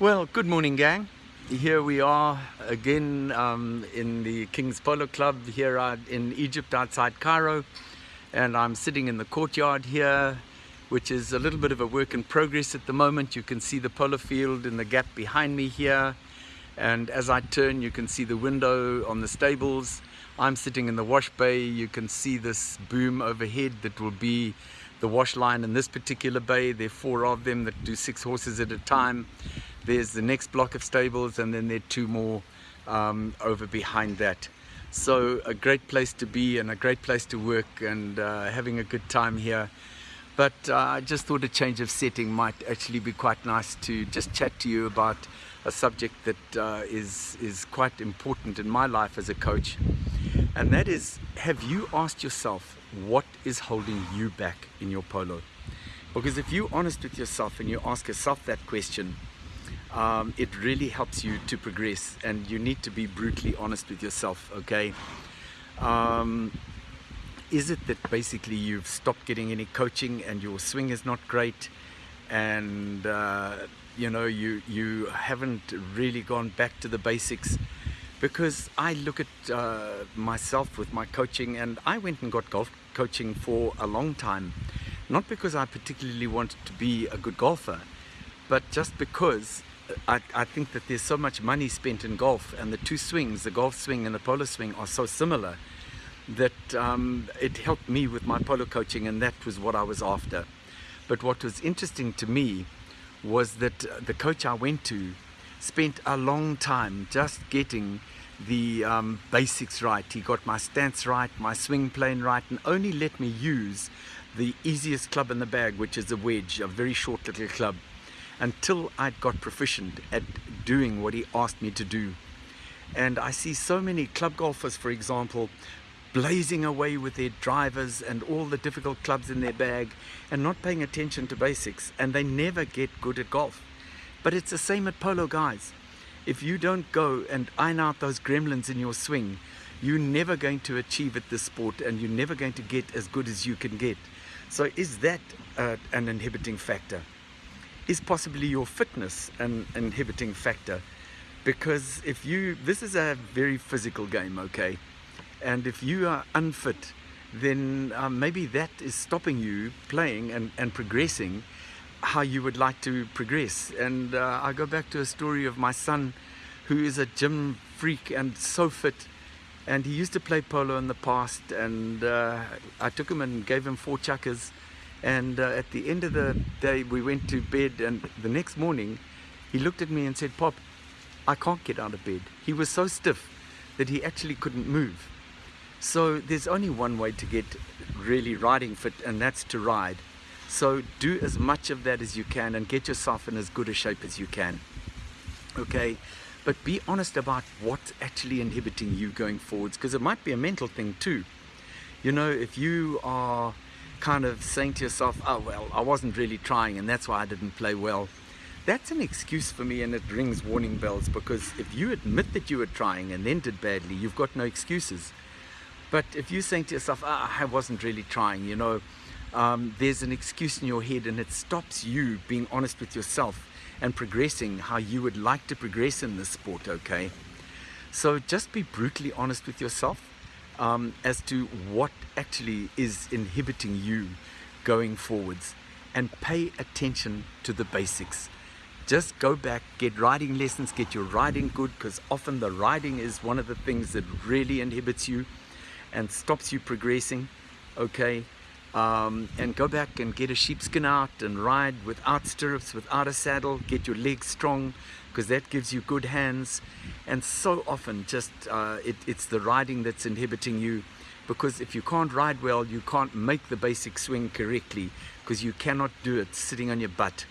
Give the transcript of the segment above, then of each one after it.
Well, good morning, gang. Here we are again um, in the King's Polo Club here in Egypt outside Cairo. And I'm sitting in the courtyard here, which is a little bit of a work in progress at the moment. You can see the polo field in the gap behind me here. And as I turn, you can see the window on the stables. I'm sitting in the wash bay. You can see this boom overhead that will be the wash line in this particular bay. There are four of them that do six horses at a time. There's the next block of stables and then there are two more um, over behind that. So a great place to be and a great place to work and uh, having a good time here. But uh, I just thought a change of setting might actually be quite nice to just chat to you about a subject that uh, is is quite important in my life as a coach. And that is, have you asked yourself what is holding you back in your polo? Because if you're honest with yourself and you ask yourself that question, um, it really helps you to progress and you need to be brutally honest with yourself okay? Um, is it that basically you've stopped getting any coaching and your swing is not great and uh, you know you you haven't really gone back to the basics? Because I look at uh, myself with my coaching and I went and got golf coaching for a long time. Not because I particularly wanted to be a good golfer but just because I, I, think that there's so much money spent in golf and the two swings, the golf swing and the polo swing are so similar that um, it helped me with my polo coaching and that was what I was after. But what was interesting to me was that the coach I went to spent a long time just getting the um, basics right. He got my stance right, my swing plane right and only let me use the easiest club in the bag which is a wedge, a very short little club until I'd got proficient at doing what he asked me to do. And I see so many club golfers, for example, blazing away with their drivers and all the difficult clubs in their bag and not paying attention to basics and they never get good at golf. But it's the same at polo guys. If you don't go and iron out those gremlins in your swing, you're never going to achieve at this sport and you're never going to get as good as you can get. So is that uh, an inhibiting factor? Is possibly your fitness an inhibiting factor. Because if you this is a very physical game okay? And if you are unfit then um, maybe that is stopping you playing and, and progressing how you would like to progress. And uh, I go back to a story of my son who is a gym freak and so fit. And he used to play polo in the past and uh, I took him and gave him four chukkers and uh, at the end of the day, we went to bed and the next morning, he looked at me and said, Pop, I can't get out of bed. He was so stiff that he actually couldn't move. So there's only one way to get really riding fit and that's to ride. So do as much of that as you can and get yourself in as good a shape as you can. Okay, but be honest about what's actually inhibiting you going forwards because it might be a mental thing too. You know, if you are kind of saying to yourself, oh well, I wasn't really trying and that's why I didn't play well. That's an excuse for me and it rings warning bells because if you admit that you were trying and then did badly, you've got no excuses. But if you're saying to yourself, oh, I wasn't really trying, you know, um, there's an excuse in your head and it stops you being honest with yourself and progressing how you would like to progress in this sport, okay? So just be brutally honest with yourself um, as to what actually is inhibiting you going forwards and pay attention to the basics. Just go back, get riding lessons, get your riding good because often the riding is one of the things that really inhibits you and stops you progressing, okay? Um, and go back and get a sheepskin out and ride without stirrups, without a saddle, get your legs strong because that gives you good hands. And so often just uh, it, it's the riding that's inhibiting you because if you can't ride well, you can't make the basic swing correctly because you cannot do it sitting on your butt.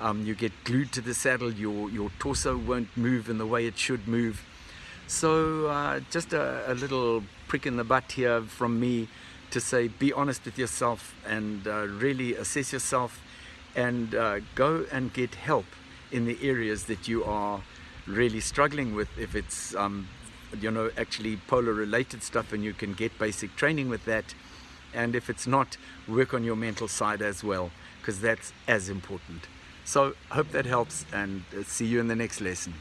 Um, you get glued to the saddle, your, your torso won't move in the way it should move. So uh, just a, a little prick in the butt here from me to say be honest with yourself and uh, really assess yourself and uh, go and get help in the areas that you are really struggling with if it's um, you know actually polo related stuff and you can get basic training with that and if it's not work on your mental side as well because that's as important So hope that helps and uh, see you in the next lesson.